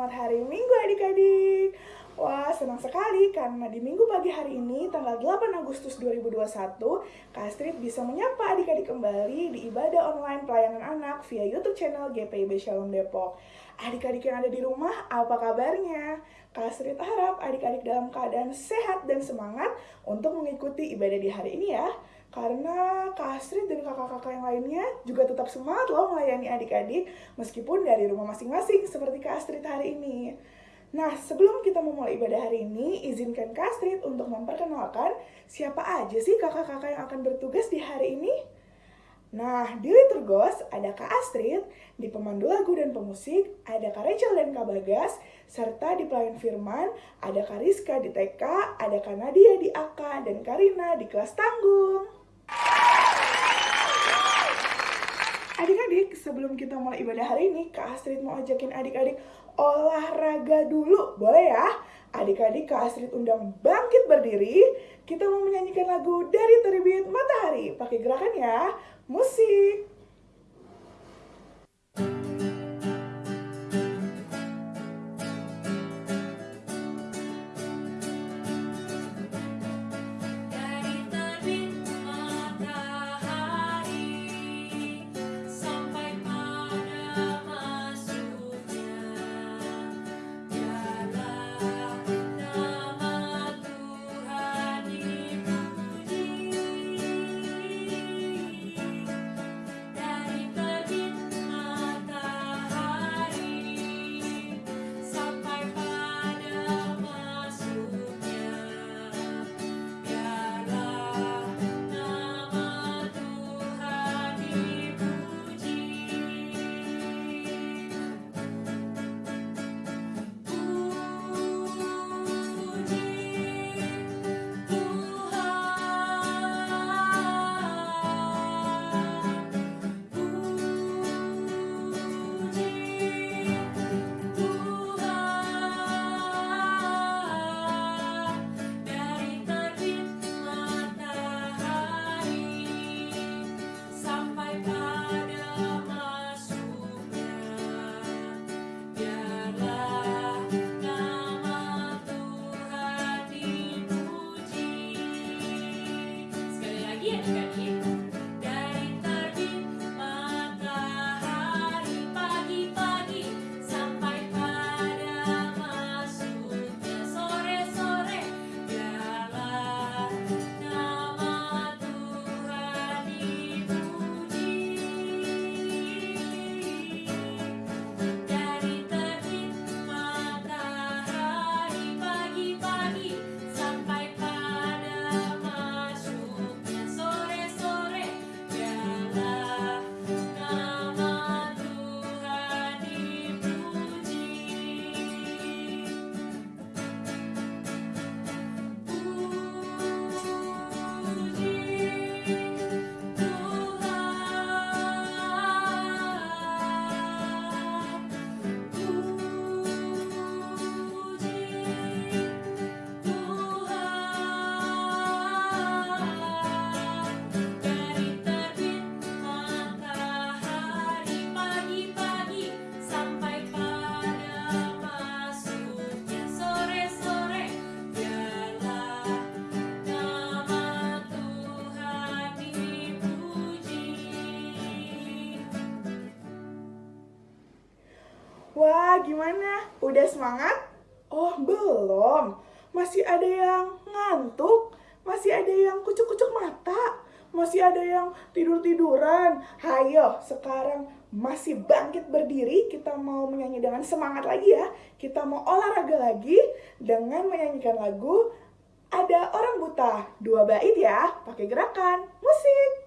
selamat hari Minggu adik-adik. Wah, senang sekali karena di Minggu pagi hari ini, tanggal 8 Agustus 2021, Kak Astrid bisa menyapa adik-adik kembali di ibadah online pelayanan anak via YouTube channel GPIB Shalom Depok. Adik-adik yang ada di rumah, apa kabarnya? Kak Astrid harap adik-adik dalam keadaan sehat dan semangat untuk mengikuti ibadah di hari ini ya. Karena Kak Astrid dan kakak-kakak yang lainnya juga tetap semangat loh melayani adik-adik meskipun dari rumah masing-masing seperti Kak Astrid hari ini. Nah, sebelum kita memulai ibadah hari ini, izinkan Kak Astrid untuk memperkenalkan siapa aja sih kakak-kakak yang akan bertugas di hari ini. Nah, di Liturgos ada Kak Astrid, di pemandu lagu dan pemusik ada Kak Rachel dan Kak Bagas, serta di pelayan firman ada Kak Rizka di TK, ada Kak Nadia di AK, dan Karina di kelas tanggung. Adik-adik, sebelum kita mulai ibadah hari ini, Kak Astrid mau ajakin adik-adik olahraga dulu, boleh ya? Adik-adik Kak Astrid undang bangkit berdiri, kita mau menyanyikan lagu dari terbit matahari. Pakai gerakan ya, musik. Gimana? Udah semangat? Oh, belum. Masih ada yang ngantuk, masih ada yang kucuk-kucuk mata, masih ada yang tidur-tiduran. Hayo, sekarang masih bangkit berdiri, kita mau menyanyi dengan semangat lagi ya. Kita mau olahraga lagi dengan menyanyikan lagu Ada Orang Buta. Dua bait ya, pakai gerakan musik.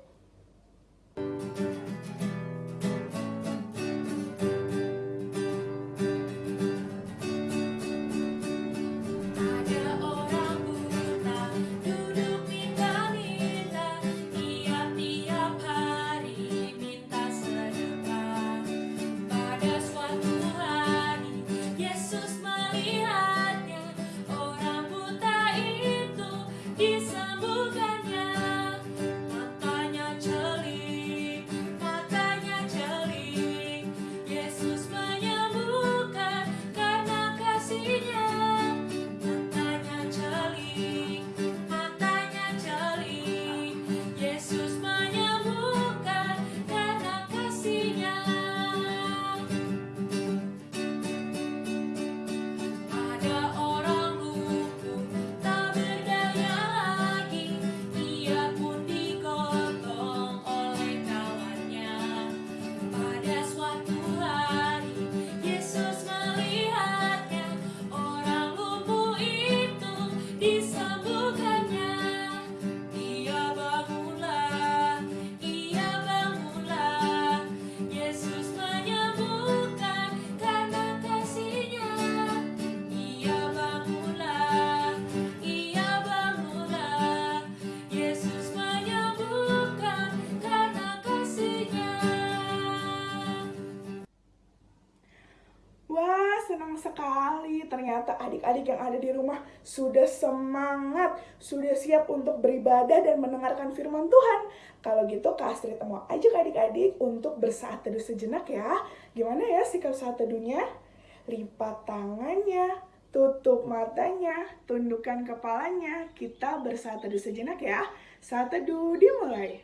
Sudah semangat, sudah siap untuk beribadah dan mendengarkan firman Tuhan? Kalau gitu Kak Astrid mau ajak adik-adik untuk bersaat teduh sejenak ya. Gimana ya sikap saat teduhnya? Lipat tangannya, tutup matanya, tundukkan kepalanya. Kita bersaat teduh sejenak ya. Saat teduh dimulai.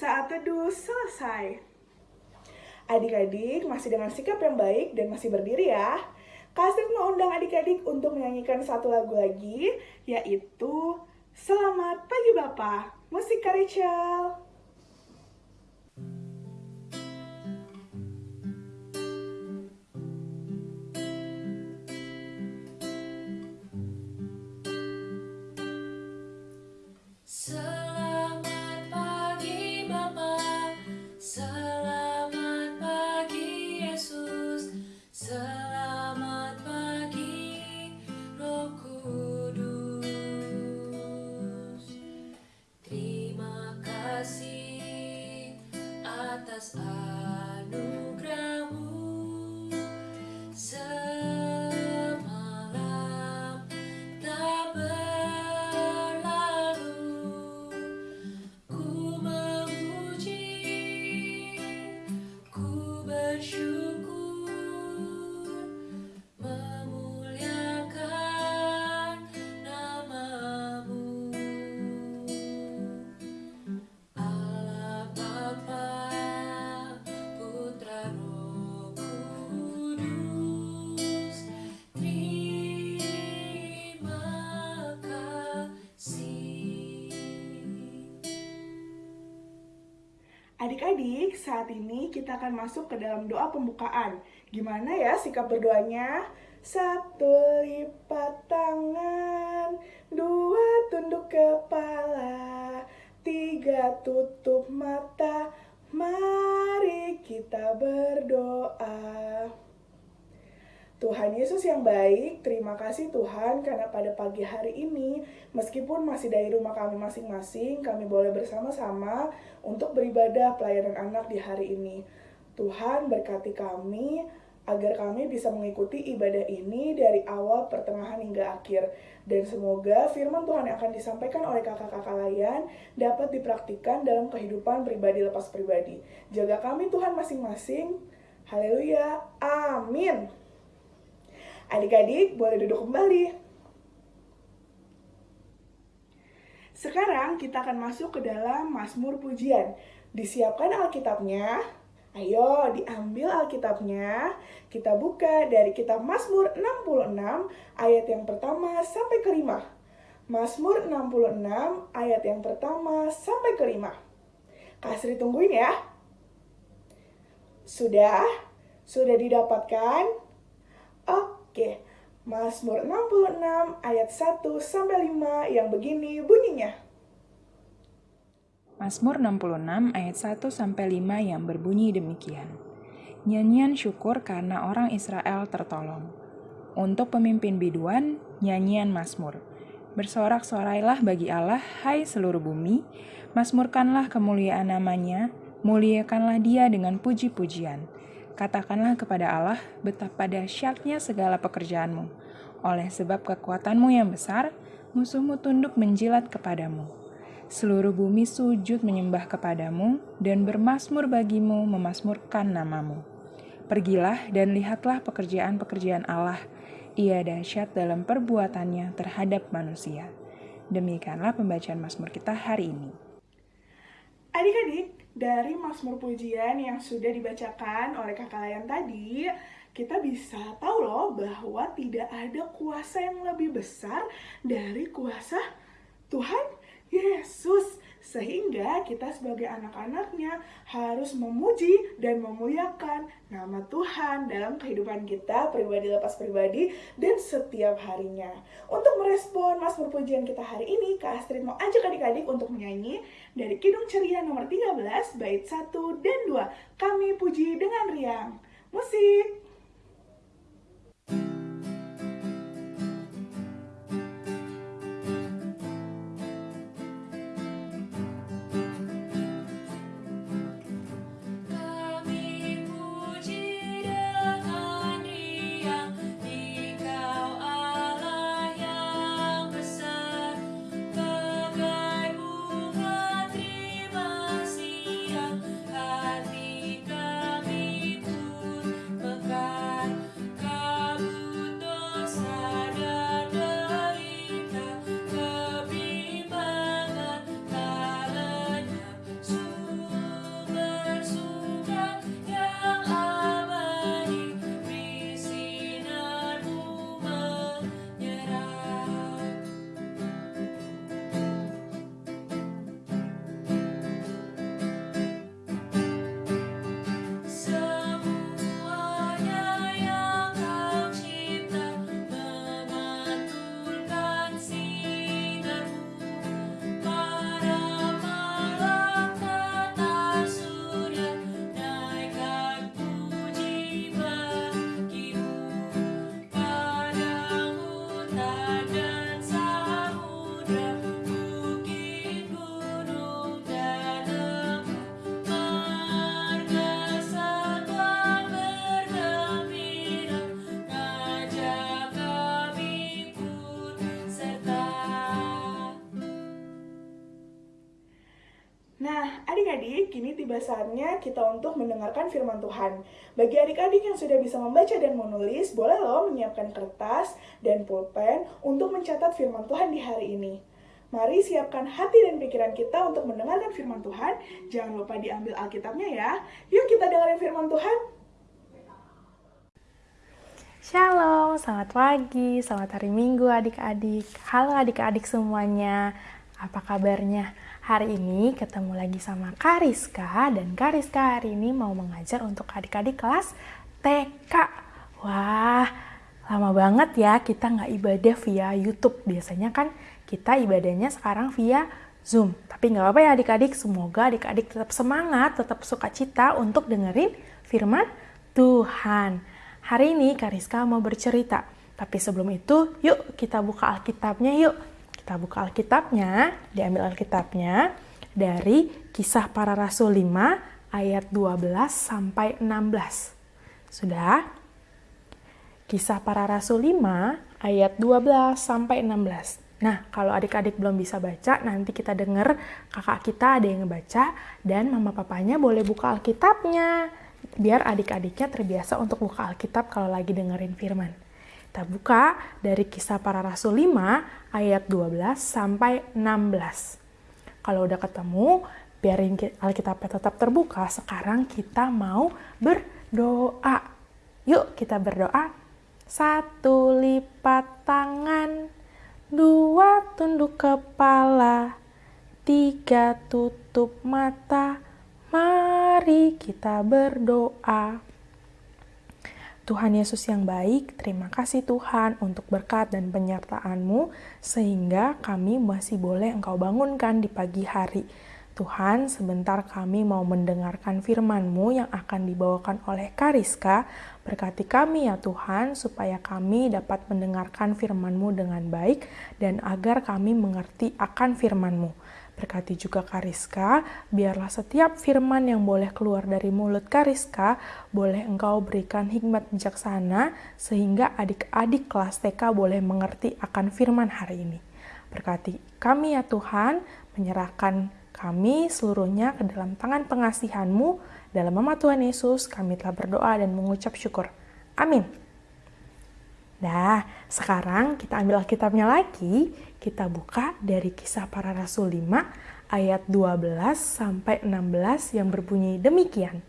Saat teduh selesai. Adik-adik masih dengan sikap yang baik dan masih berdiri ya. Kasih mau undang adik-adik untuk menyanyikan satu lagu lagi, yaitu Selamat Pagi Bapak, musik Rachel. adik-adik, saat ini kita akan masuk ke dalam doa pembukaan. Gimana ya sikap berdoanya? Tuhan Yesus yang baik, terima kasih Tuhan karena pada pagi hari ini, meskipun masih dari rumah kami masing-masing, kami boleh bersama-sama untuk beribadah pelayanan anak di hari ini. Tuhan berkati kami agar kami bisa mengikuti ibadah ini dari awal, pertengahan hingga akhir. Dan semoga firman Tuhan yang akan disampaikan oleh kakak-kakak layan dapat dipraktikkan dalam kehidupan pribadi lepas pribadi. Jaga kami Tuhan masing-masing. Haleluya. Amin. Adik-adik boleh duduk kembali. Sekarang kita akan masuk ke dalam Mazmur Pujian. Disiapkan Alkitabnya. Ayo diambil Alkitabnya. Kita buka dari kitab Mazmur 66 ayat yang pertama sampai kelima. Mazmur 66 ayat yang pertama sampai kelima. Kasri tungguin ya. Sudah? Sudah didapatkan? Oke, Mazmur 66 ayat 1 sampai 5 yang begini bunyinya. Mazmur 66 ayat 1 sampai 5 yang berbunyi demikian. Nyanyian syukur karena orang Israel tertolong. Untuk pemimpin biduan, nyanyian Mazmur. Bersorak-sorailah bagi Allah, hai seluruh bumi, mazmurkanlah kemuliaan namanya, muliakanlah dia dengan puji-pujian. Katakanlah kepada Allah betapa dahsyatnya segala pekerjaanmu. Oleh sebab kekuatanmu yang besar, musuhmu tunduk menjilat kepadamu. Seluruh bumi sujud menyembah kepadamu dan bermasmur bagimu memasmurkan namamu. Pergilah dan lihatlah pekerjaan-pekerjaan Allah. Ia dahsyat dalam perbuatannya terhadap manusia. Demikianlah pembacaan Mazmur kita hari ini. Adik-adik, dari Mazmur Pujian yang sudah dibacakan oleh kakak layan tadi, kita bisa tahu loh bahwa tidak ada kuasa yang lebih besar dari kuasa Tuhan Yesus. Sehingga kita sebagai anak-anaknya harus memuji dan memuliakan nama Tuhan dalam kehidupan kita pribadi lepas pribadi dan setiap harinya. Untuk merespon mas pujian kita hari ini, Kak Astrid mau ajak adik-adik untuk menyanyi dari Kidung Ceria nomor 13, bait 1 dan 2. Kami puji dengan riang. Musik! Tiba saatnya kita untuk mendengarkan firman Tuhan. Bagi adik-adik yang sudah bisa membaca dan menulis, boleh loh menyiapkan kertas dan pulpen untuk mencatat firman Tuhan di hari ini. Mari siapkan hati dan pikiran kita untuk mendengarkan firman Tuhan. Jangan lupa diambil Alkitabnya ya. Yuk kita dengerin firman Tuhan. Shalom, selamat pagi, selamat hari Minggu adik-adik. Halo adik-adik semuanya, apa kabarnya? Hari ini ketemu lagi sama Kariska dan Kariska hari ini mau mengajar untuk adik-adik kelas TK. Wah, lama banget ya kita nggak ibadah via YouTube. Biasanya kan kita ibadahnya sekarang via Zoom. Tapi nggak apa-apa ya adik-adik, semoga adik-adik tetap semangat, tetap sukacita untuk dengerin firman Tuhan. Hari ini Kariska mau bercerita. Tapi sebelum itu, yuk kita buka Alkitabnya yuk. Kita buka Alkitabnya, diambil Alkitabnya dari Kisah Para Rasul 5 ayat 12 sampai 16. Sudah? Kisah Para Rasul 5 ayat 12 sampai 16. Nah, kalau adik-adik belum bisa baca, nanti kita dengar kakak kita ada yang ngebaca dan mama papanya boleh buka Alkitabnya. Biar adik-adiknya terbiasa untuk buka Alkitab kalau lagi dengerin firman. Kita buka dari kisah para rasul 5 ayat 12 sampai 16. Kalau udah ketemu, biarin ki- Alkitabnya tetap terbuka. Sekarang kita mau berdoa. Yuk kita berdoa. Satu lipat tangan, dua tunduk kepala, tiga tutup mata. Mari kita berdoa. Tuhan Yesus yang baik, terima kasih Tuhan untuk berkat dan penyertaan-Mu sehingga kami masih boleh Engkau bangunkan di pagi hari. Tuhan, sebentar kami mau mendengarkan firman-Mu yang akan dibawakan oleh Kariska. Berkati kami ya Tuhan, supaya kami dapat mendengarkan firman-Mu dengan baik dan agar kami mengerti akan firman-Mu. Berkati juga Kariska, biarlah setiap firman yang boleh keluar dari mulut Kariska, boleh engkau berikan hikmat bijaksana, sehingga adik-adik kelas TK boleh mengerti akan firman hari ini. Berkati kami ya Tuhan, menyerahkan kami seluruhnya ke dalam tangan pengasihan-Mu. Dalam nama Tuhan Yesus, kami telah berdoa dan mengucap syukur. Amin. Nah, sekarang kita ambil Alkitabnya lagi, kita buka dari kisah para rasul 5 ayat 12 sampai 16 yang berbunyi demikian.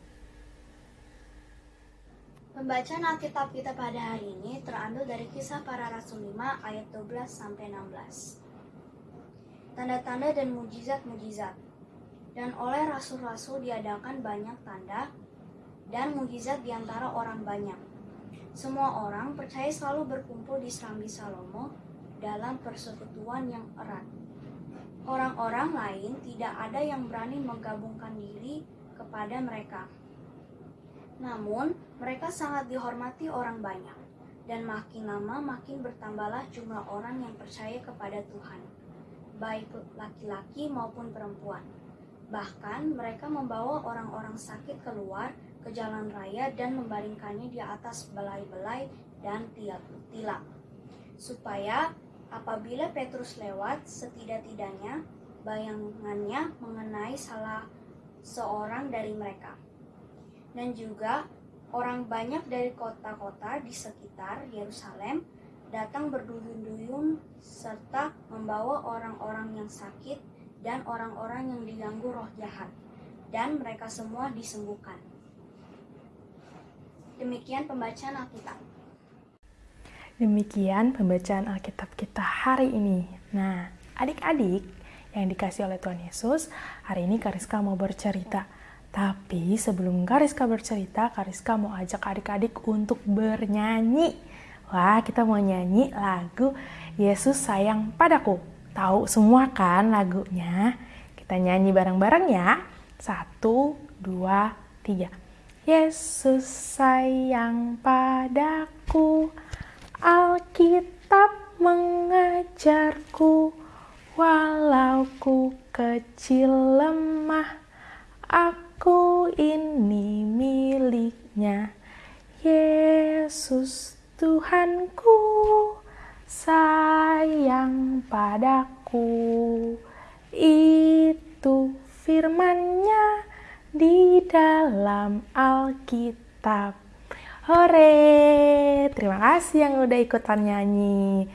Pembacaan Alkitab kita pada hari ini terambil dari kisah para rasul 5 ayat 12 sampai 16. Tanda-tanda dan mujizat-mujizat. Dan oleh rasul-rasul diadakan banyak tanda dan mujizat di antara orang banyak. Semua orang percaya selalu berkumpul di Serambi Salomo dalam persekutuan yang erat. Orang-orang lain tidak ada yang berani menggabungkan diri kepada mereka. Namun, mereka sangat dihormati orang banyak, dan makin lama makin bertambahlah jumlah orang yang percaya kepada Tuhan, baik laki-laki maupun perempuan. Bahkan, mereka membawa orang-orang sakit keluar ke jalan raya dan membaringkannya di atas belai-belai dan tilak, supaya apabila Petrus lewat, setidak-tidaknya bayangannya mengenai salah seorang dari mereka dan juga orang banyak dari kota-kota di sekitar Yerusalem datang berduyun-duyun serta membawa orang-orang yang sakit dan orang-orang yang diganggu roh jahat dan mereka semua disembuhkan. Demikian pembacaan Alkitab. Demikian pembacaan Alkitab kita hari ini. Nah, adik-adik yang dikasih oleh Tuhan Yesus, hari ini Kariska mau bercerita tapi sebelum Kariska bercerita, Kariska mau ajak adik-adik untuk bernyanyi. Wah, kita mau nyanyi lagu Yesus sayang padaku. Tahu semua kan lagunya? Kita nyanyi bareng-bareng ya. Satu, dua, tiga. Yesus sayang padaku, Alkitab mengajarku, walau ku kecil lemah, aku ini miliknya. Yesus Tuhanku sayang padaku. Itu firmannya di dalam Alkitab. Hore! Terima kasih yang udah ikutan nyanyi.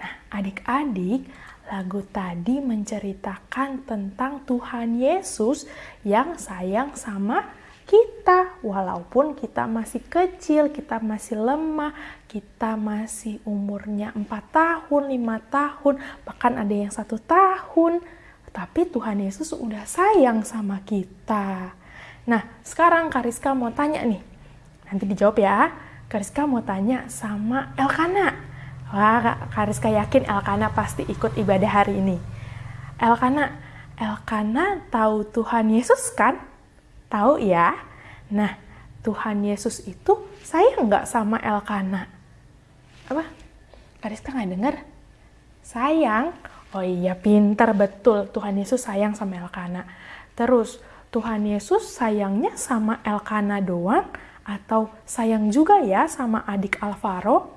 Nah, adik-adik, lagu tadi menceritakan tentang Tuhan Yesus yang sayang sama kita. Walaupun kita masih kecil, kita masih lemah, kita masih umurnya 4 tahun, 5 tahun, bahkan ada yang satu tahun. Tapi Tuhan Yesus udah sayang sama kita. Nah, sekarang Kariska mau tanya nih. Nanti dijawab ya. Kariska mau tanya sama Elkana. Wah, Kariska yakin Elkana pasti ikut ibadah hari ini. Elkana, Elkana tahu Tuhan Yesus kan? Tahu ya? Nah, Tuhan Yesus itu sayang nggak sama Elkana? Apa? Kariska nggak dengar? Sayang? Oh iya, pinter betul. Tuhan Yesus sayang sama Elkana. Terus, Tuhan Yesus sayangnya sama Elkana doang atau sayang juga ya sama adik Alvaro?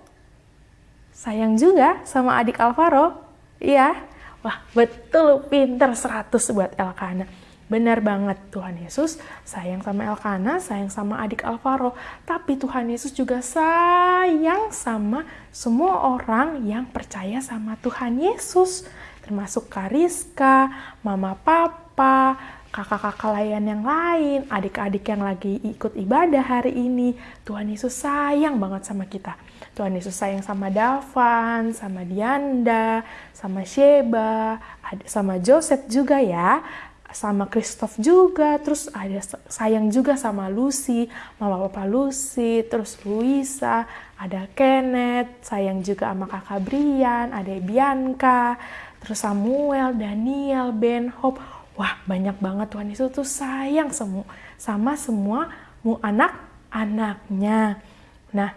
Sayang juga sama adik Alvaro? Iya. Wah, betul pinter 100 buat Elkana. Benar banget Tuhan Yesus sayang sama Elkana, sayang sama adik Alvaro. Tapi Tuhan Yesus juga sayang sama semua orang yang percaya sama Tuhan Yesus. Termasuk Kariska, Mama Papa, kakak-kakak layan yang lain, adik-adik yang lagi ikut ibadah hari ini. Tuhan Yesus sayang banget sama kita. Tuhan Yesus sayang sama Davan, sama Dianda, sama Sheba, sama Joseph juga ya sama Christoph juga, terus ada sayang juga sama Lucy, mama papa Lucy, terus Luisa, ada Kenneth, sayang juga sama kakak Brian, ada Bianca, terus Samuel, Daniel, Ben Hope. Wah, banyak banget Tuhan Yesus tuh sayang semua sama semua mu anak-anaknya. Nah,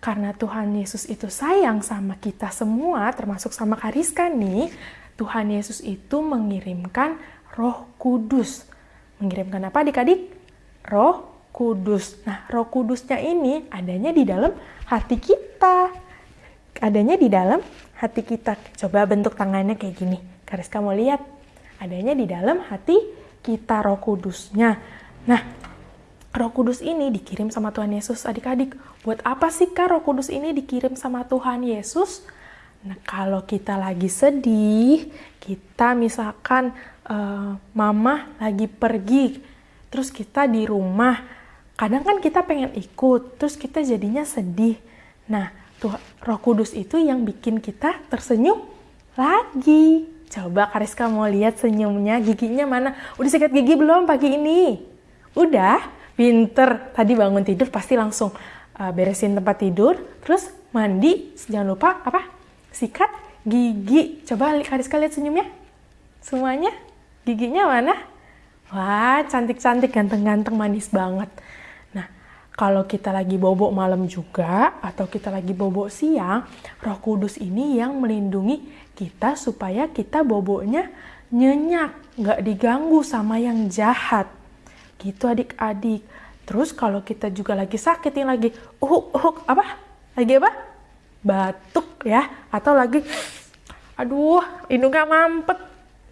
karena Tuhan Yesus itu sayang sama kita semua, termasuk sama Kariska nih, Tuhan Yesus itu mengirimkan Roh Kudus. Mengirimkan apa adik-adik? Roh Kudus. Nah, Roh Kudusnya ini adanya di dalam hati kita. Adanya di dalam hati kita. Coba bentuk tangannya kayak gini. Kariska mau lihat. Adanya di dalam hati kita Roh Kudusnya. Nah, Roh Kudus ini dikirim sama Tuhan Yesus adik-adik. Buat apa sih Kak Roh Kudus ini dikirim sama Tuhan Yesus? Nah, kalau kita lagi sedih, kita misalkan uh, mama lagi pergi, terus kita di rumah, kadang kan kita pengen ikut, terus kita jadinya sedih. Nah, tuh Roh Kudus itu yang bikin kita tersenyum lagi. Coba Kariska mau lihat senyumnya, giginya mana? Udah sikat gigi belum pagi ini? Udah, pinter. Tadi bangun tidur pasti langsung uh, beresin tempat tidur, terus mandi, jangan lupa apa? Sikat gigi. Coba Kariska lihat senyumnya. Semuanya? Giginya mana? Wah, cantik-cantik, ganteng-ganteng, manis banget. Nah, kalau kita lagi bobok malam juga, atau kita lagi bobok siang, roh kudus ini yang melindungi kita supaya kita boboknya nyenyak, nggak diganggu sama yang jahat. Gitu adik-adik. Terus kalau kita juga lagi sakit, yang lagi uhuk, uhuk, apa? Lagi apa? Batuk ya, atau lagi, aduh, hidungnya mampet,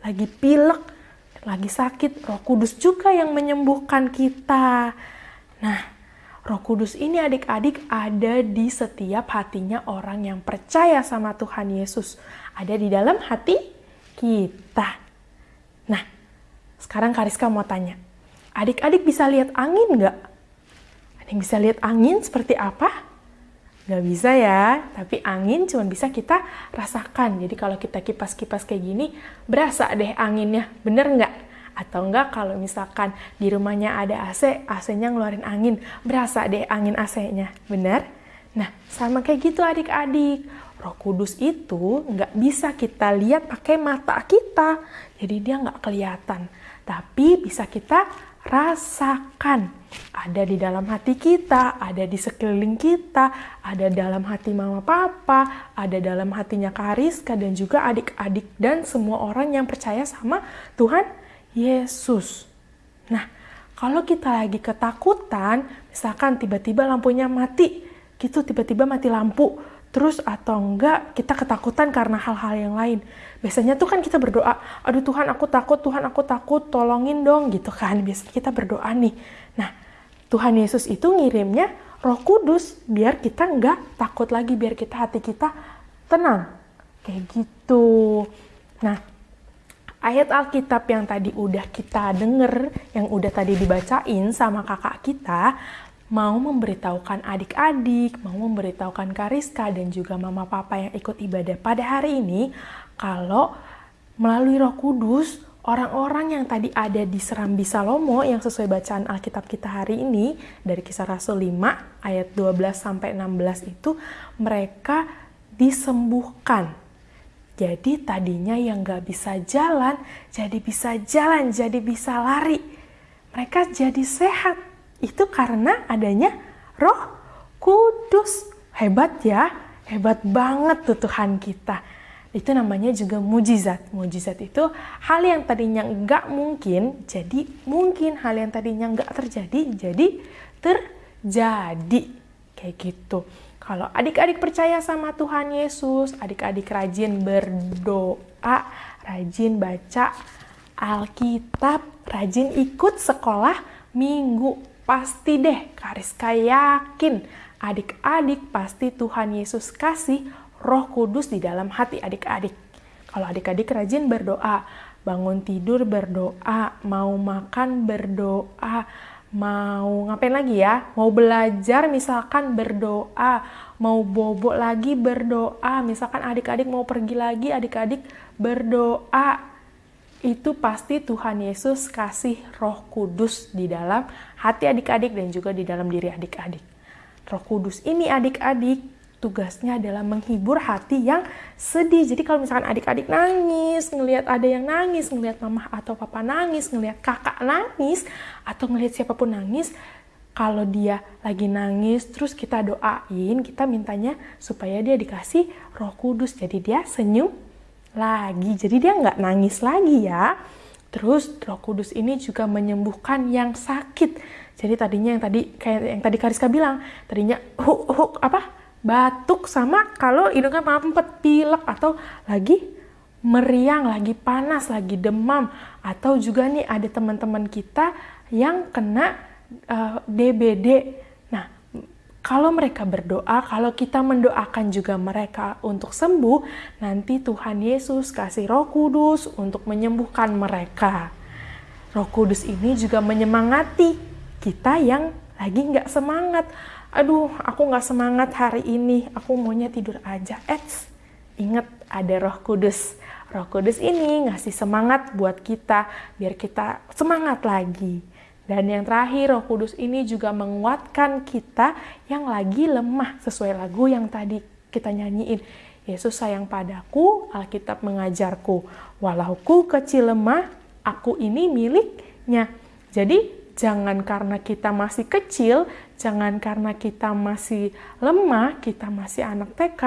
lagi pilek, lagi sakit, Roh Kudus juga yang menyembuhkan kita. Nah, Roh Kudus ini adik-adik ada di setiap hatinya orang yang percaya sama Tuhan Yesus. Ada di dalam hati kita. Nah, sekarang Kariska mau tanya. Adik-adik bisa lihat angin nggak? Yang bisa lihat angin seperti apa? Nggak bisa ya, tapi angin cuma bisa kita rasakan. Jadi kalau kita kipas-kipas kayak gini, berasa deh anginnya. Bener nggak? Atau enggak kalau misalkan di rumahnya ada AC, AC-nya ngeluarin angin, berasa deh angin AC-nya. Bener? Nah, sama kayak gitu adik-adik. Roh Kudus itu nggak bisa kita lihat pakai mata kita. Jadi dia nggak kelihatan. Tapi bisa kita rasakan. Ada di dalam hati kita, ada di sekeliling kita, ada dalam hati mama papa, ada dalam hatinya Kariska dan juga adik-adik dan semua orang yang percaya sama Tuhan Yesus. Nah, kalau kita lagi ketakutan, misalkan tiba-tiba lampunya mati, gitu tiba-tiba mati lampu, terus atau enggak kita ketakutan karena hal-hal yang lain. Biasanya tuh kan kita berdoa, aduh Tuhan aku takut, Tuhan aku takut, tolongin dong gitu kan. Biasanya kita berdoa nih. Nah, Tuhan Yesus itu ngirimnya roh kudus biar kita enggak takut lagi, biar kita hati kita tenang. Kayak gitu. Nah, ayat Alkitab yang tadi udah kita denger, yang udah tadi dibacain sama kakak kita, mau memberitahukan adik-adik, mau memberitahukan Kariska dan juga mama papa yang ikut ibadah pada hari ini kalau melalui Roh Kudus orang-orang yang tadi ada di Serambi Salomo yang sesuai bacaan Alkitab kita hari ini dari Kisah Rasul 5 ayat 12 sampai 16 itu mereka disembuhkan. Jadi tadinya yang gak bisa jalan, jadi bisa jalan, jadi bisa lari. Mereka jadi sehat itu karena adanya Roh Kudus. Hebat ya, hebat banget tuh Tuhan kita. Itu namanya juga mujizat. Mujizat itu hal yang tadinya nggak mungkin, jadi mungkin. Hal yang tadinya nggak terjadi, jadi terjadi. Kayak gitu. Kalau adik-adik percaya sama Tuhan Yesus, adik-adik rajin berdoa, rajin baca Alkitab, rajin ikut sekolah minggu Pasti deh, Kariska yakin adik-adik pasti Tuhan Yesus kasih roh kudus di dalam hati adik-adik. Kalau adik-adik rajin berdoa, bangun tidur berdoa, mau makan berdoa, mau ngapain lagi ya? Mau belajar misalkan berdoa, mau bobok lagi berdoa, misalkan adik-adik mau pergi lagi, adik-adik berdoa, itu pasti Tuhan Yesus kasih roh kudus di dalam hati adik-adik dan juga di dalam diri adik-adik. Roh kudus ini adik-adik tugasnya adalah menghibur hati yang sedih. Jadi kalau misalkan adik-adik nangis, ngelihat ada yang nangis, ngelihat mama atau papa nangis, ngelihat kakak nangis, atau ngelihat siapa pun nangis, kalau dia lagi nangis, terus kita doain, kita mintanya supaya dia dikasih roh kudus. Jadi dia senyum lagi. Jadi dia nggak nangis lagi ya. Terus Roh Kudus ini juga menyembuhkan yang sakit. Jadi tadinya yang tadi kayak yang tadi Kariska bilang, tadinya huk huk apa? batuk sama kalau hidungnya mampet, pilek atau lagi meriang, lagi panas, lagi demam atau juga nih ada teman-teman kita yang kena uh, eh, DBD kalau mereka berdoa, kalau kita mendoakan juga mereka untuk sembuh, nanti Tuhan Yesus kasih Roh Kudus untuk menyembuhkan mereka. Roh Kudus ini juga menyemangati kita yang lagi nggak semangat. Aduh, aku nggak semangat hari ini, aku maunya tidur aja. Eits, ingat ada roh kudus. Roh kudus ini ngasih semangat buat kita, biar kita semangat lagi. Dan yang terakhir, roh kudus ini juga menguatkan kita yang lagi lemah, sesuai lagu yang tadi kita nyanyiin. Yesus sayang padaku, Alkitab mengajarku. Walau ku kecil lemah, aku ini miliknya. Jadi jangan karena kita masih kecil, jangan karena kita masih lemah, kita masih anak TK,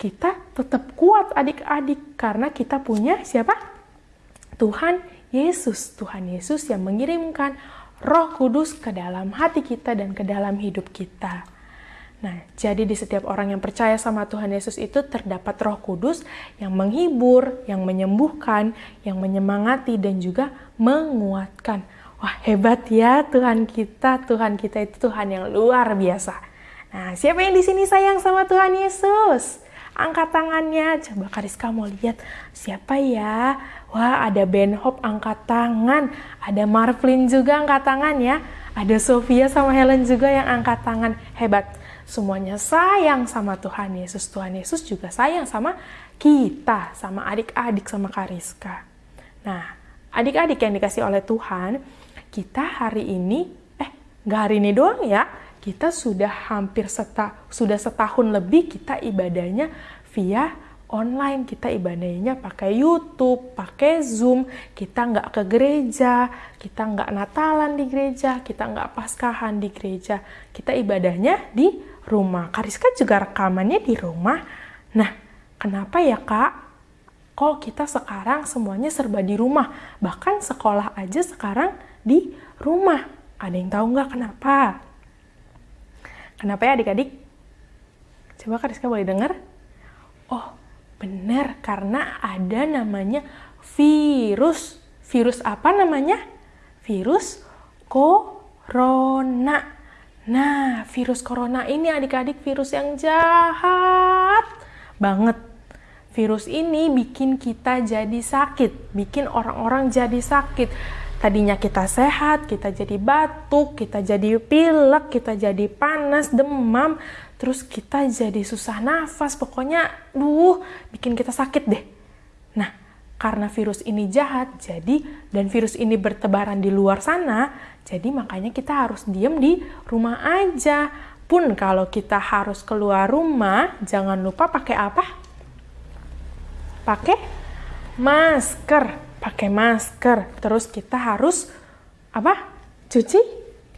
kita tetap kuat adik-adik karena kita punya siapa? Tuhan Yesus. Tuhan Yesus yang mengirimkan Roh Kudus ke dalam hati kita dan ke dalam hidup kita. Nah, jadi di setiap orang yang percaya sama Tuhan Yesus itu terdapat Roh Kudus yang menghibur, yang menyembuhkan, yang menyemangati dan juga menguatkan. Wah, hebat ya Tuhan kita. Tuhan kita itu Tuhan yang luar biasa. Nah, siapa yang di sini sayang sama Tuhan Yesus? Angkat tangannya. Coba Kariska mau lihat siapa ya? Wah, ada Ben Hop angkat tangan. Ada Marvin juga angkat tangan ya. Ada Sofia sama Helen juga yang angkat tangan. Hebat. Semuanya sayang sama Tuhan Yesus. Tuhan Yesus juga sayang sama kita, sama adik-adik, sama Kariska. Nah, adik-adik yang dikasih oleh Tuhan, kita hari ini, eh, nggak hari ini doang ya, kita sudah hampir seta, sudah setahun lebih kita ibadahnya via online. Kita ibadahnya pakai YouTube, pakai Zoom. Kita nggak ke gereja, kita nggak Natalan di gereja, kita nggak Paskahan di gereja. Kita ibadahnya di rumah. Kariska juga rekamannya di rumah. Nah, kenapa ya kak? Kok kita sekarang semuanya serba di rumah? Bahkan sekolah aja sekarang di rumah. Ada yang tahu nggak kenapa? Kenapa ya adik-adik? Coba Kariska boleh dengar? Oh, benar karena ada namanya virus. Virus apa namanya? Virus corona. Nah, virus corona ini adik-adik virus yang jahat banget. Virus ini bikin kita jadi sakit, bikin orang-orang jadi sakit tadinya kita sehat, kita jadi batuk, kita jadi pilek, kita jadi panas, demam, terus kita jadi susah nafas, pokoknya duh, bikin kita sakit deh. Nah, karena virus ini jahat, jadi dan virus ini bertebaran di luar sana, jadi makanya kita harus diem di rumah aja. Pun kalau kita harus keluar rumah, jangan lupa pakai apa? Pakai masker pakai masker. Terus kita harus apa? Cuci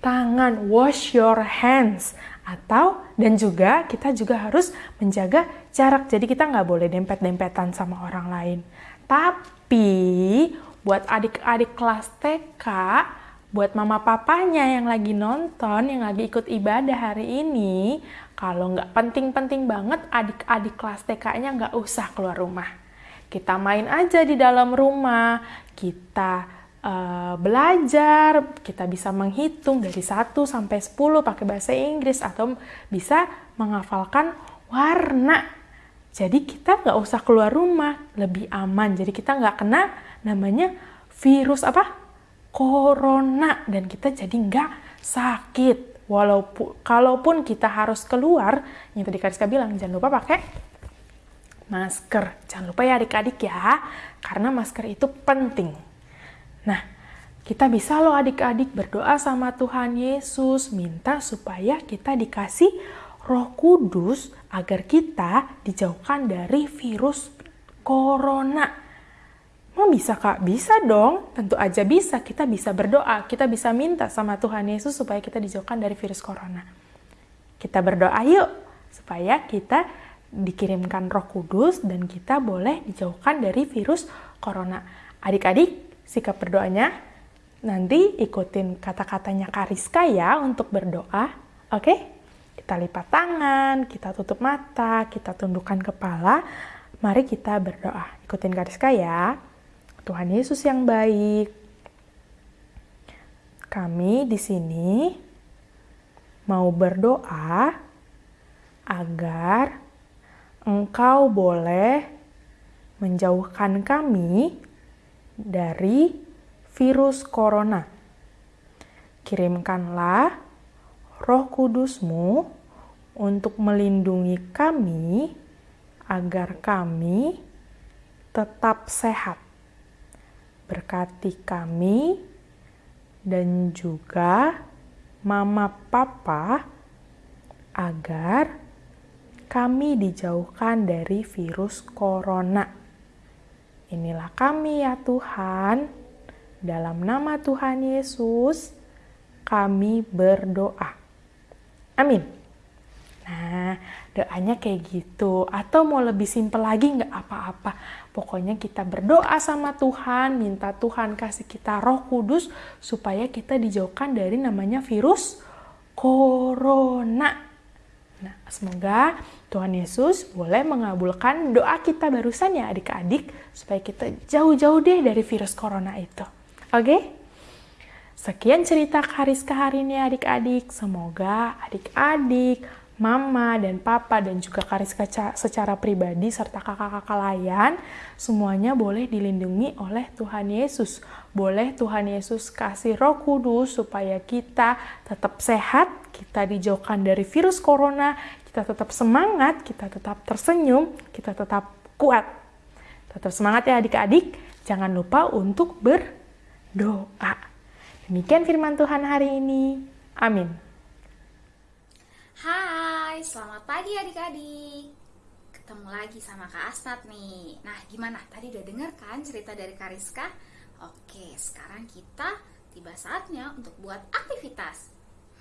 tangan, wash your hands. Atau dan juga kita juga harus menjaga jarak. Jadi kita nggak boleh dempet-dempetan sama orang lain. Tapi buat adik-adik kelas TK, buat mama papanya yang lagi nonton, yang lagi ikut ibadah hari ini, kalau nggak penting-penting banget, adik-adik kelas TK-nya nggak usah keluar rumah kita main aja di dalam rumah, kita uh, belajar, kita bisa menghitung dari 1 sampai 10 pakai bahasa Inggris atau bisa menghafalkan warna. Jadi kita nggak usah keluar rumah, lebih aman. Jadi kita nggak kena namanya virus apa? Corona dan kita jadi nggak sakit. Walaupun kalaupun kita harus keluar, yang tadi Kariska bilang jangan lupa pakai masker. Jangan lupa ya adik-adik ya, karena masker itu penting. Nah, kita bisa loh adik-adik berdoa sama Tuhan Yesus, minta supaya kita dikasih roh kudus agar kita dijauhkan dari virus corona. Mau bisa kak? Bisa dong, tentu aja bisa. Kita bisa berdoa, kita bisa minta sama Tuhan Yesus supaya kita dijauhkan dari virus corona. Kita berdoa yuk, supaya kita dikirimkan Roh Kudus dan kita boleh dijauhkan dari virus corona. Adik-adik, sikap berdoanya nanti ikutin kata-katanya Kariska ya untuk berdoa. Oke? Kita lipat tangan, kita tutup mata, kita tundukkan kepala. Mari kita berdoa. Ikutin Kariska ya. Tuhan Yesus yang baik. Kami di sini mau berdoa agar engkau boleh menjauhkan kami dari virus corona. Kirimkanlah roh kudusmu untuk melindungi kami agar kami tetap sehat. Berkati kami dan juga mama papa agar kami dijauhkan dari virus corona. Inilah kami ya Tuhan. Dalam nama Tuhan Yesus, kami berdoa. Amin. Nah, doanya kayak gitu. Atau mau lebih simpel lagi nggak apa-apa. Pokoknya kita berdoa sama Tuhan, minta Tuhan kasih kita roh kudus supaya kita dijauhkan dari namanya virus corona. Nah, semoga Tuhan Yesus boleh mengabulkan doa kita barusan ya adik-adik supaya kita jauh-jauh deh dari virus corona itu. Oke? Sekian cerita Kariska hari ini adik-adik. Semoga adik-adik, mama dan papa dan juga Kariska secara pribadi serta kakak-kakak layan semuanya boleh dilindungi oleh Tuhan Yesus. Boleh Tuhan Yesus kasih Roh Kudus supaya kita tetap sehat, kita dijauhkan dari virus corona, kita tetap semangat, kita tetap tersenyum, kita tetap kuat. Tetap semangat ya adik-adik. Jangan lupa untuk berdoa. Demikian firman Tuhan hari ini. Amin. Hai, selamat pagi adik-adik. Ketemu lagi sama Kak Asnat nih. Nah, gimana? Tadi udah denger kan cerita dari Kariska? Oke, sekarang kita tiba saatnya untuk buat aktivitas.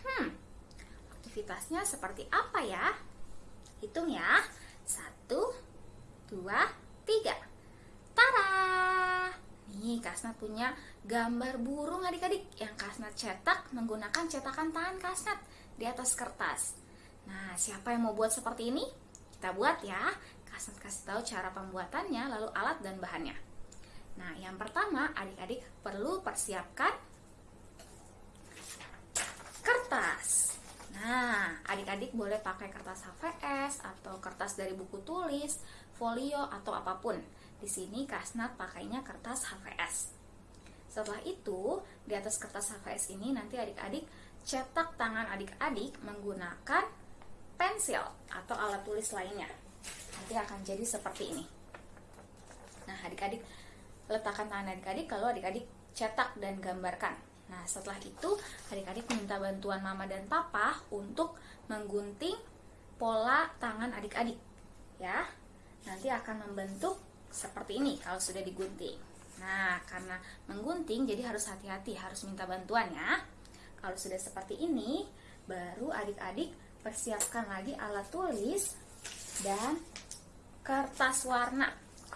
Hmm, aktivitasnya seperti apa ya? Hitung ya. Satu, dua, tiga. Tara! Nih, Kasnat punya gambar burung adik-adik yang Kasnat cetak menggunakan cetakan tangan Kasnat di atas kertas. Nah, siapa yang mau buat seperti ini? Kita buat ya. Kasnat kasih tahu cara pembuatannya, lalu alat dan bahannya. Nah, yang pertama, adik-adik perlu persiapkan kertas. Nah, adik-adik boleh pakai kertas HVS atau kertas dari buku tulis, folio atau apa pun. Di sini Kasnat pakainya kertas HVS. Setelah itu, di atas kertas HVS ini nanti adik-adik cetak tangan adik-adik menggunakan pensil atau alat tulis lainnya. Nanti akan jadi seperti ini. Nah, adik-adik letakkan tangan adik-adik kalau adik-adik cetak dan gambarkan. Nah, setelah itu adik-adik minta bantuan mama dan papa untuk menggunting pola tangan adik-adik. Ya. Nanti akan membentuk seperti ini kalau sudah digunting. Nah, karena menggunting jadi harus hati-hati, harus minta bantuan ya. Kalau sudah seperti ini, baru adik-adik persiapkan lagi alat tulis dan kertas warna.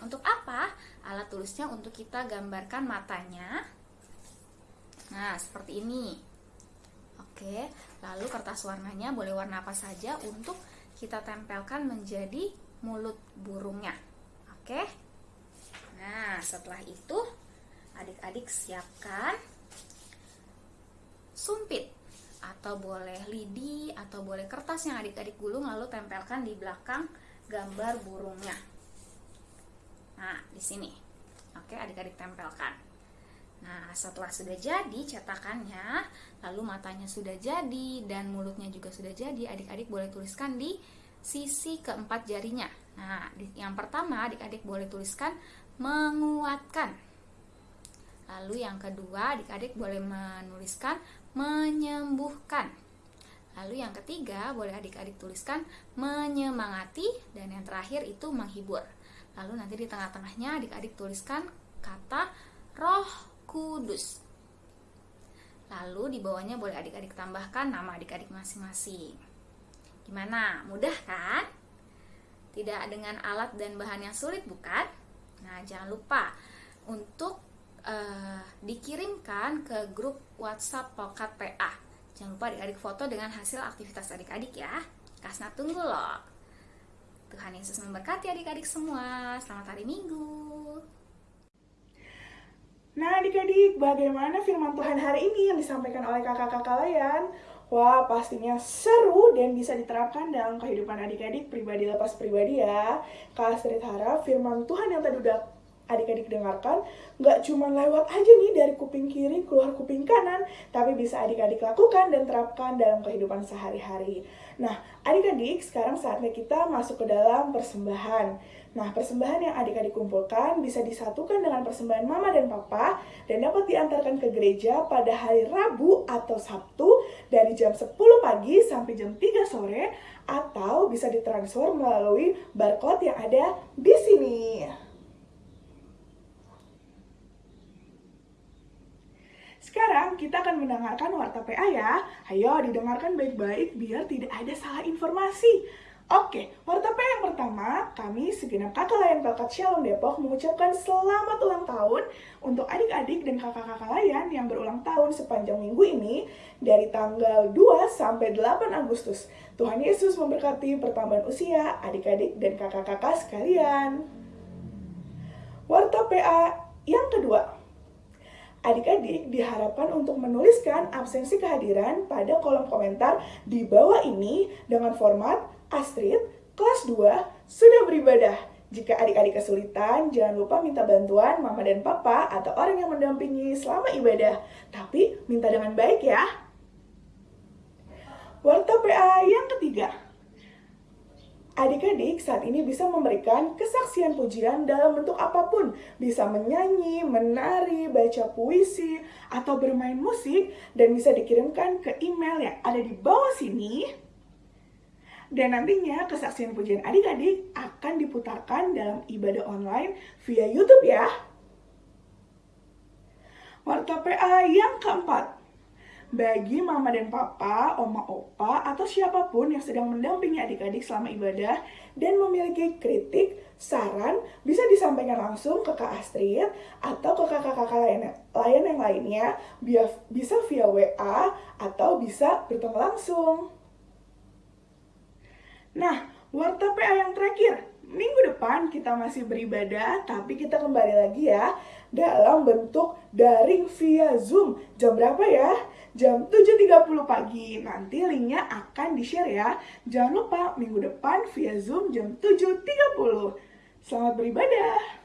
Untuk apa? Alat tulisnya untuk kita gambarkan matanya. Nah, seperti ini. Oke, lalu kertas warnanya boleh warna apa saja untuk kita tempelkan menjadi mulut burungnya. Oke. Nah, setelah itu adik-adik siapkan sumpit atau boleh lidi atau boleh kertas yang adik-adik gulung lalu tempelkan di belakang gambar burungnya. Nah, di sini. Oke, adik-adik tempelkan. Nah, setelah sudah jadi cetakannya, lalu matanya sudah jadi dan mulutnya juga sudah jadi, adik-adik boleh tuliskan di sisi keempat jarinya. Nah, yang pertama adik-adik boleh tuliskan menguatkan. Lalu yang kedua, adik-adik boleh menuliskan menyembuhkan. Lalu yang ketiga, boleh adik-adik tuliskan menyemangati dan yang terakhir itu menghibur. Lalu nanti di tengah-tengahnya adik-adik tuliskan kata Roh Kudus. Lalu di bawahnya boleh adik-adik tambahkan nama adik-adik masing-masing. Gimana? Mudah kan? Tidak dengan alat dan bahan yang sulit bukan? Nah, jangan lupa untuk uh, dikirimkan ke grup WhatsApp Pokat PA. Jangan lupa adik-adik foto dengan hasil aktivitas adik-adik ya. Kasna tunggu loh. Tuhan Yesus memberkati adik-adik semua. Selamat hari Minggu. Nah adik-adik, bagaimana firman Tuhan hari ini yang disampaikan oleh kakak-kakak kalian? Wah, pastinya seru dan bisa diterapkan dalam kehidupan adik-adik pribadi lepas pribadi ya. Kak Astrid harap firman Tuhan yang tadi udah adik-adik dengarkan nggak cuma lewat aja nih dari kuping kiri keluar kuping kanan, tapi bisa adik-adik lakukan dan terapkan dalam kehidupan sehari-hari. Nah, adik-adik sekarang saatnya kita masuk ke dalam persembahan. Nah, persembahan yang adik-adik kumpulkan bisa disatukan dengan persembahan mama dan papa dan dapat diantarkan ke gereja pada hari Rabu atau Sabtu dari jam 10 pagi sampai jam 3 sore atau bisa ditransfer melalui barcode yang ada di sini. Sekarang kita akan mendengarkan warta PA ya. Ayo didengarkan baik-baik biar tidak ada salah informasi. Oke, warta PA yang pertama, kami segenap kakak layan Pelkat Shalom Depok mengucapkan selamat ulang tahun untuk adik-adik dan kakak-kakak layan yang berulang tahun sepanjang minggu ini dari tanggal 2 sampai 8 Agustus. Tuhan Yesus memberkati pertambahan usia adik-adik dan kakak-kakak sekalian. Warta PA yang kedua, Adik-adik diharapkan untuk menuliskan absensi kehadiran pada kolom komentar di bawah ini dengan format Astrid, kelas 2, sudah beribadah. Jika adik-adik kesulitan, jangan lupa minta bantuan mama dan papa atau orang yang mendampingi selama ibadah. Tapi minta dengan baik ya. Warta PA yang ketiga. Adik-adik saat ini bisa memberikan kesaksian pujian dalam bentuk apa pun. Bisa menyanyi, menari, baca puisi, atau bermain musik. Dan bisa dikirimkan ke email yang ada di bawah sini. Dan nantinya kesaksian pujian adik-adik akan diputarkan dalam ibadah online via Youtube ya. Warta PA yang keempat bagi mama dan papa, oma opa, atau siapa pun yang sedang mendampingi adik-adik selama ibadah dan memiliki kritik, saran, bisa disampaikan langsung ke Kak Astrid atau ke kakak-kakak lain, lain yang lainnya, bisa via WA atau bisa bertemu langsung. Nah, warta PA yang terakhir, minggu depan kita masih beribadah, tapi kita kembali lagi ya dalam bentuk daring via Zoom. Jam berapa ya? Jam 7.30 pagi. Nanti linknya akan di-share ya. Jangan lupa minggu depan via Zoom jam 7.30. Selamat beribadah.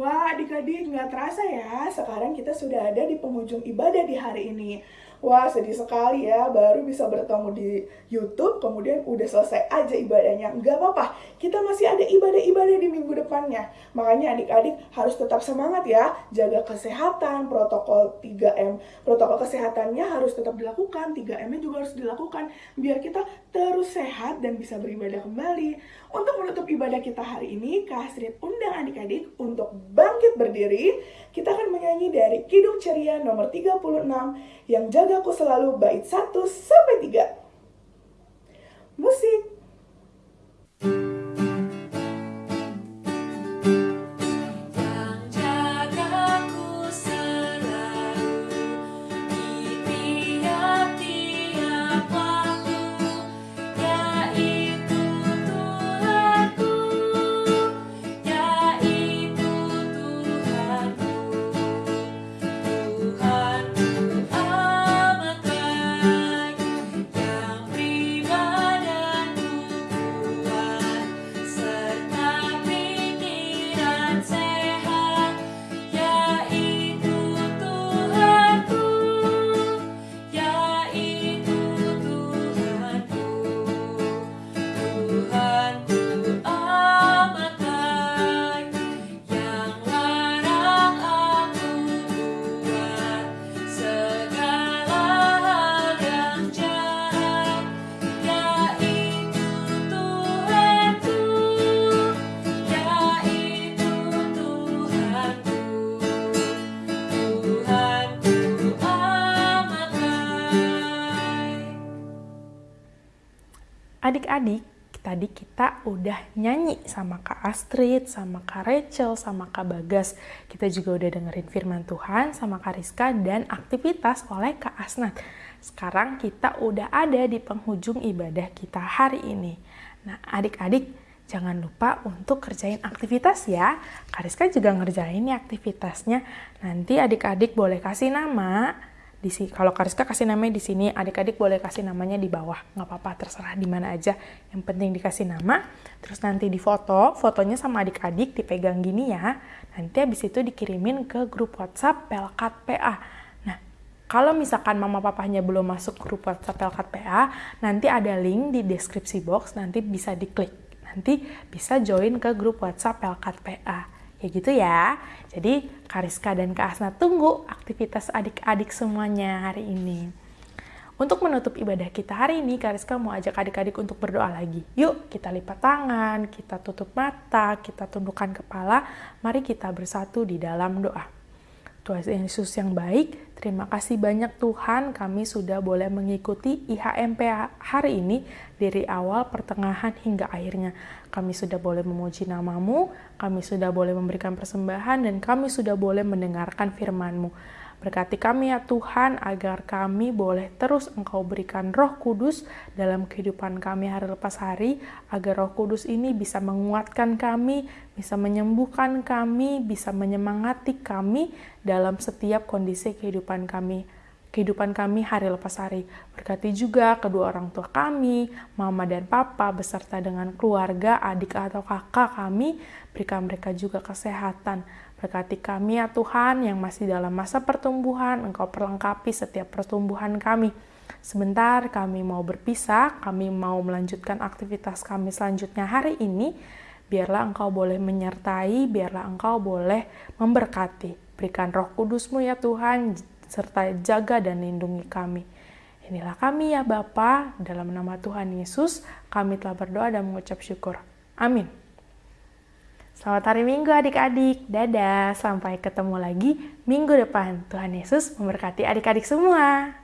Wah adik-adik nggak terasa ya, sekarang kita sudah ada di penghujung ibadah di hari ini. Wah sedih sekali ya, baru bisa bertemu di Youtube, kemudian udah selesai aja ibadahnya. Nggak apa-apa, kita masih ada ibadah-ibadah di minggu depannya. Makanya adik-adik harus tetap semangat ya, jaga kesehatan, protokol 3M. Protokol kesehatannya harus tetap dilakukan, 3M-nya juga harus dilakukan, biar kita terus sehat dan bisa beribadah kembali. Untuk menutup ibadah kita hari ini, Kak Astrid undang adik-adik untuk bangkit berdiri. Kita akan menyanyi dari Kidung Ceria nomor 36 yang jaga jagaku selalu bait 1 sampai 3. Adik-adik, tadi kita udah nyanyi sama Kak Astrid, sama Kak Rachel, sama Kak Bagas. Kita juga udah dengerin firman Tuhan sama Kak Rizka dan aktivitas oleh Kak Asnat. Sekarang kita udah ada di penghujung ibadah kita hari ini. Nah, adik-adik jangan lupa untuk kerjain aktivitas ya. Kak Rizka juga ngerjain nih aktivitasnya. Nanti adik-adik boleh kasih nama di sini kalau Kariska kasih namanya di sini adik-adik boleh kasih namanya di bawah. Nggak apa-apa terserah di mana aja. Yang penting dikasih nama terus nanti difoto fotonya sama adik-adik dipegang gini ya. Nanti habis itu dikirimin ke grup WhatsApp Pelkat PA nah kalau misalkan mama papahnya belum masuk grup WhatsApp Pelkat PA nanti ada link di deskripsi box nanti bisa diklik. Nanti bisa join ke grup WhatsApp Pelkat PA Ya gitu ya. Jadi Kariska dan Kak Asna tunggu aktivitas adik-adik semuanya hari ini. Untuk menutup ibadah kita hari ini, Kariska mau ajak adik-adik untuk berdoa lagi. Yuk kita lipat tangan, kita tutup mata, kita tundukkan kepala. Mari kita bersatu di dalam doa. Tuhan Yesus yang baik, terima kasih banyak Tuhan kami sudah boleh mengikuti IHMP hari ini dari awal, pertengahan, hingga akhirnya. Kami sudah boleh memuji namamu, kami sudah boleh memberikan persembahan, dan kami sudah boleh mendengarkan firman-Mu. Berkati kami ya Tuhan agar kami boleh terus Engkau berikan roh kudus dalam kehidupan kami hari lepas hari agar roh kudus ini bisa menguatkan kami, bisa menyembuhkan kami, bisa menyemangati kami dalam setiap kondisi kehidupan kami kehidupan kami hari lepas hari. Berkati juga kedua orang tua kami, mama dan papa, beserta dengan keluarga, adik atau kakak kami, berikan mereka juga kesehatan. Berkati kami ya Tuhan yang masih dalam masa pertumbuhan, Engkau perlengkapi setiap pertumbuhan kami. Sebentar kami mau berpisah, kami mau melanjutkan aktivitas kami selanjutnya hari ini. Biarlah Engkau boleh menyertai, biarlah Engkau boleh memberkati. Berikan roh kudusmu ya Tuhan, serta jaga dan lindungi kami. Inilah kami ya Bapa, dalam nama Tuhan Yesus, kami telah berdoa dan mengucap syukur. Amin. Selamat hari Minggu adik-adik. Dadah, sampai ketemu lagi minggu depan. Tuhan Yesus memberkati adik-adik semua.